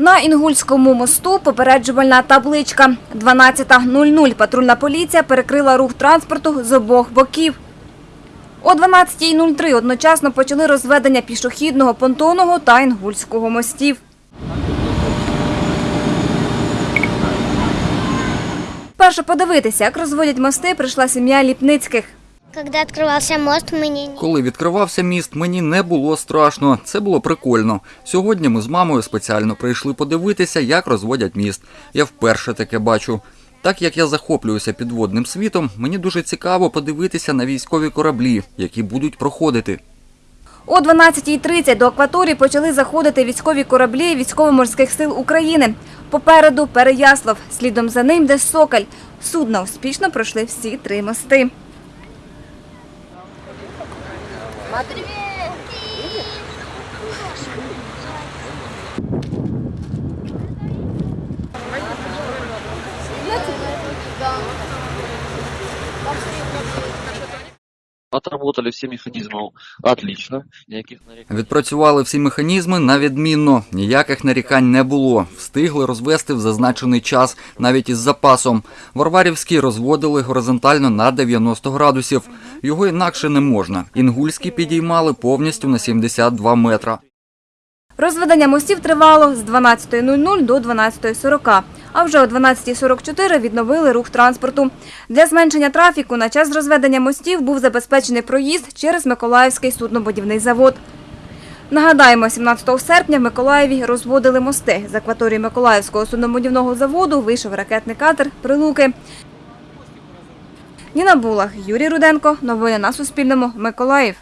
На Інгульському мосту попереджувальна табличка 12.00. Патрульна поліція перекрила рух транспорту з обох боків. О 12.03 одночасно почали розведення пішохідного, понтонного та інгульського мостів. Перше подивитися, як розводять мости, прийшла сім'я Ліпницьких. Когда открывался мост, мне не... Коли відкривався міст, мені не було страшно. Це було прикольно. Сьогодні ми з мамою спеціально прийшли подивитися, як розводять міст. Я вперше таке бачу. Так як я захоплююся підводним світом, мені дуже цікаво подивитися на військові кораблі, які будуть проходити. О 12.30 до акваторії почали заходити військові кораблі військово-морських сил України. Попереду Переяслав, слідом за ним де Сокаль. Судна успішно пройшли всі три мости. Смотри. Да. Отработали все механизмы отлично, никаких нареканий. Відпрацювали всі механізми на відмінно. Ніяких нарікань не було. Встигли розвести в зазначений час, навіть із запасом. Варварівський розводили горизонтально на 90 градусів. Його інакше не можна. Інгульський підіймали повністю на 72 метра. Розведення мостів тривало з 12.00 до 12.40, а вже о 12.44 відновили рух транспорту. Для зменшення трафіку на час розведення мостів був забезпечений проїзд через Миколаївський суднобудівний завод. Нагадаємо, 17 серпня в Миколаєві розводили мости. З акваторії Миколаївського суднобудівного заводу вийшов ракетний катер «Прилуки». Ніна Булах, Юрій Руденко. Новини на Суспільному. Миколаїв.